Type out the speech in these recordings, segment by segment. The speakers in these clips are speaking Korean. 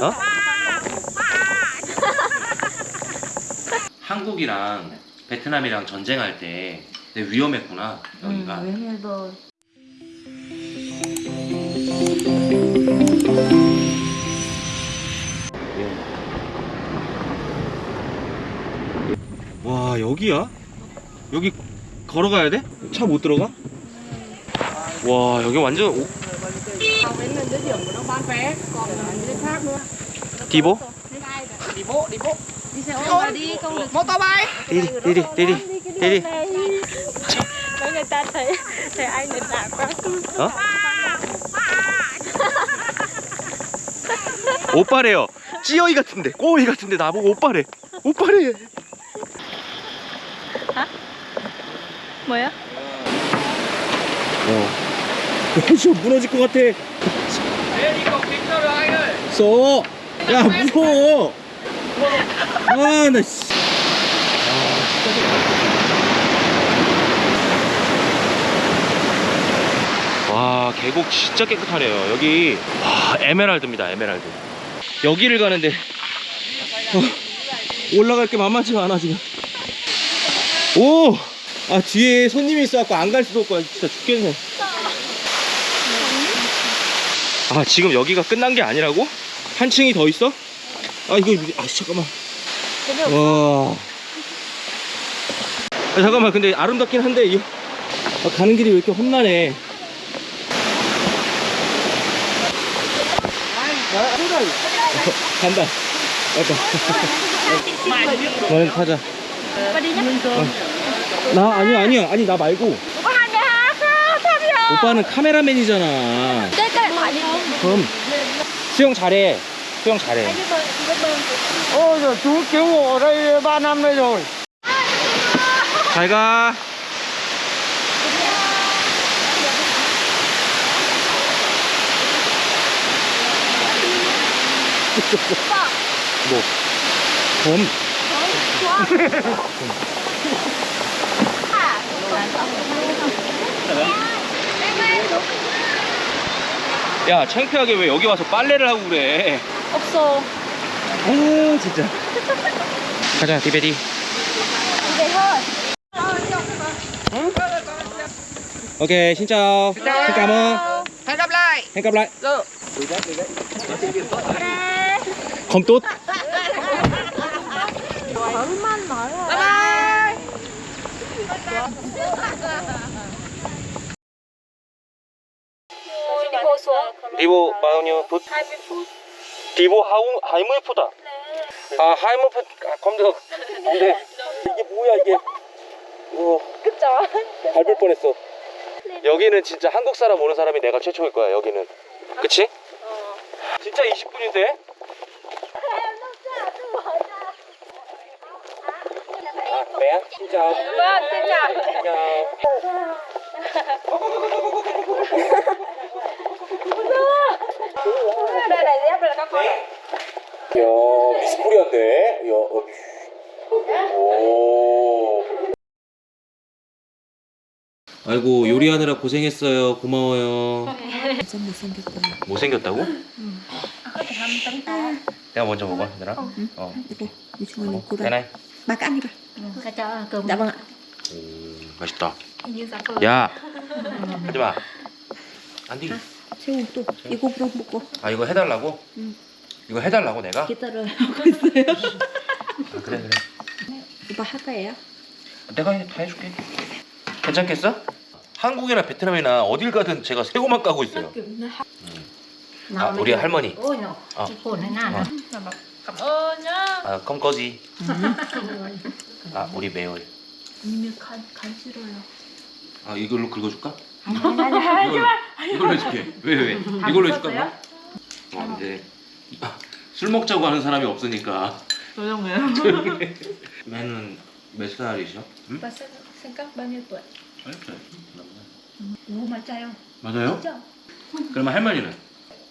어? 한국이랑 베트남이랑 전쟁할 때 위험했구나 여기가 와 여기야? 여기 걸어가야 돼? 차 못 들어가? 와 여기 완전 오... 디보? đi xe ôm và đi không được 디디 디디 디디 디디 Để người ta thấy thấy anh này đã quá 어? 오빠래요 찌어이 같은데 꼬이 같은데 나보고 오빠래 오빠래 뭐야? 어. 저 무너질 것 같아 써. 야 무서워 아 나 씨. 와 계곡 진짜 깨끗하네요 여기 와 에메랄드입니다 에메랄드 여기를 가는데 어, 올라갈 게 만만치가 않아 지금 오! 아 뒤에 손님이 있어갖고 안 갈 수도 없고 진짜 죽겠네 아 지금 여기가 끝난 게 아니라고? 한 층이 더 있어? 아 이거 아 잠깐만. 와. 아, 잠깐만. 근데 아름답긴 한데 이 아, 가는 길이 왜 이렇게 험난해? 어, 간다. 맞다. 너는 타자. 나 아니야 아니야. 아니 나 말고. 오빠 는 카메라맨이잖아 그럼 수영 잘해 수영 잘해 Ôi rồi chú cứu hộ ở đây 3 năm đây rồi 잘 가 뭐? 곰? 야 창피하게 왜 여기 와서 빨래를 하고 그래 없어 아 진짜 가자 디베디 lại hẹn gặp lại không tốt Bye bye đi vô xuống 리보 20 phút 디보 하우 20푸다. 아 20푸 아 검정 안돼 이게 뭐야 이게? 어. 그쵸? 밟을 뻔했어. 여기는 진짜 한국 사람 오는 사람이 내가 최초일 거야 여기는. 그치? 진짜 20분인데? 아 매야? 진짜. chào 진짜. đây là dép rồi các con 야 미스코리아인데 야 어, 오 아이고 요리하느라 고생했어요 고마워요 진짜 못생겼다. 못생겼다고? 내가 먼저 먹어 얘들아 어 이거 유충원이 어, 고라. 대나이 막 ăn đi Cho cho cơm Dạ vâng ạ. 오 맛있다 야 하지마 안디 새우 또 이거 그럼 먹고 아 이거 해달라고? 응. 이거 해달라고 내가? 기다려 하고 있어요. 아, 그래 그래 오빠 할 거예요? 내가 해- 다 해줄게 괜찮겠어? 한국이나 베트남이나 어딜 가든 제가 새우만 까고 있어요 아 우리 할머니 thế nào Ờ. nữa cảm ơn nhá 아 껌꺼지 아 우리 매월 간, 간. 아 이걸로 긁어줄까? 아니 이걸로, 이걸로 해줄게 왜 왜? 이걸로 해줄까 뭐? 어 이제 아, 술 먹자고 하는 사람이 없으니까 조용해요. 조용히 해 매는 몇 살이셔? 응? Sinh cấp bao mà trai không? 맞아요? 그러면 할머니는?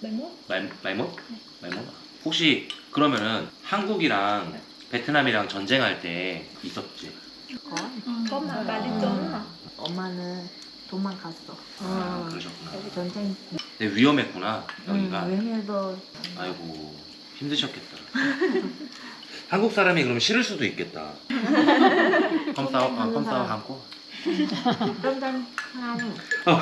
71 마이, 마이모? 마이모? 혹시 그러면은 한국이랑 베트남이랑 전쟁할 때 있었지? mà bà đi trốn hả? 엄마는 도망갔어. 아 그러셨구나 여기 전쟁 근데 위험했구나 응, 여기가. 왜냐도 아이고 힘드셨겠다. 한국 사람이 그럼 싫을 수도 있겠다. 컴싸오, 아, 컴싸오 한고. 딴딴 하는 어,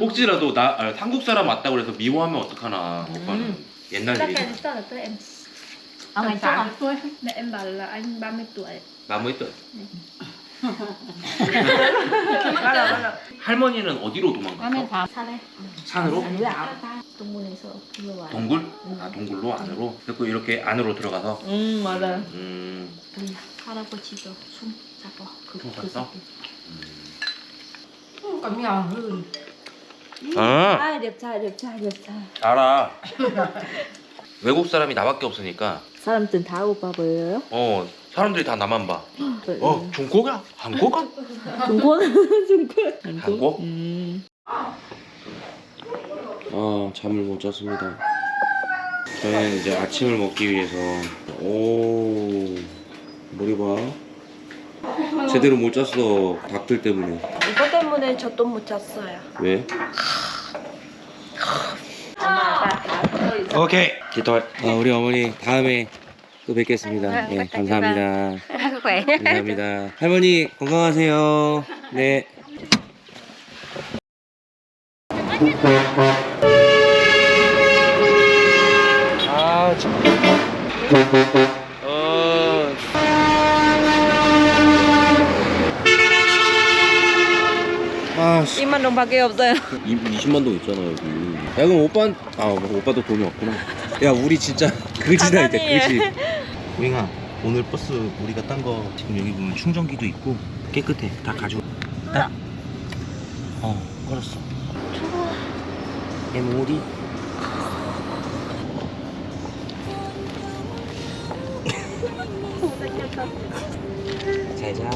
혹시라도 나 아, 한국 사람 왔다고 그래서 미워하면 어떡하나 오빠는 옛날 Chắc 일이죠. em tức là tới em 아, ngày chắc à? Mẹ em bảo là anh 30 tuổi 나무 있다. 할머니는 어디로 도망갔어? 산에 산으로? 동문에서 불러와요 동굴? 아 동굴로 안으로. 그리고 이렇게 안으로 들어가서. 응 맞아 음. 우리 할아버지도 숨 잡아 그, 숨그 잤어? 새끼. hơn 아 đẹp trai đẹp trai 알아. 외국 사람이 나밖에 없으니까 사람 든다 오빠 보여요? 어 사람들이 다 나만 봐. 어 중국이야? 한국? 중국 중국 한국? 음. 아 잠을 못 잤습니다. 저희는 이제 아침을 먹기 위해서 오 머리 봐. 제대로 못 잤어 닭들 때문에. 이거 때문에 저도 못 잤어요 왜? 오케이. 기토. 아, 우리 어머니 다음에 또 뵙겠습니다. 네, 감사합니다. khỏe 감사합니다. 할머니 건강하세요. 네. 아, 참. 어. 아, 씨. 2만 원밖에 없어요 20만 동 있잖아 여기. 야 그럼 오빠 아 오빠도 돈이 없구나. 야 우리 진짜 그지다 이제 그지. 우잉아 오늘 버스 우리가 딴 거 지금 여기 보면 충전기도 있고 깨끗해 다 가지고. 딱. 어 걸었어. 메모리. 잘 자.